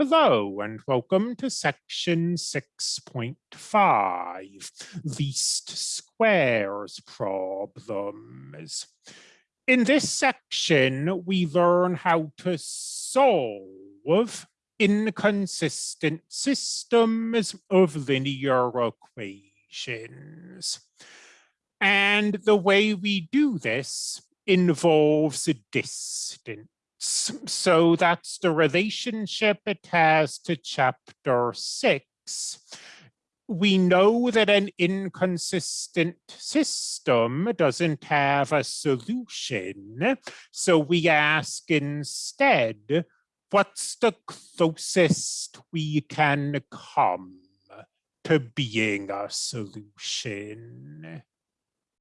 Hello and welcome to section 6.5, least squares problems. In this section, we learn how to solve inconsistent systems of linear equations. And the way we do this involves distance so that's the relationship it has to chapter six. We know that an inconsistent system doesn't have a solution. So we ask instead, what's the closest we can come to being a solution?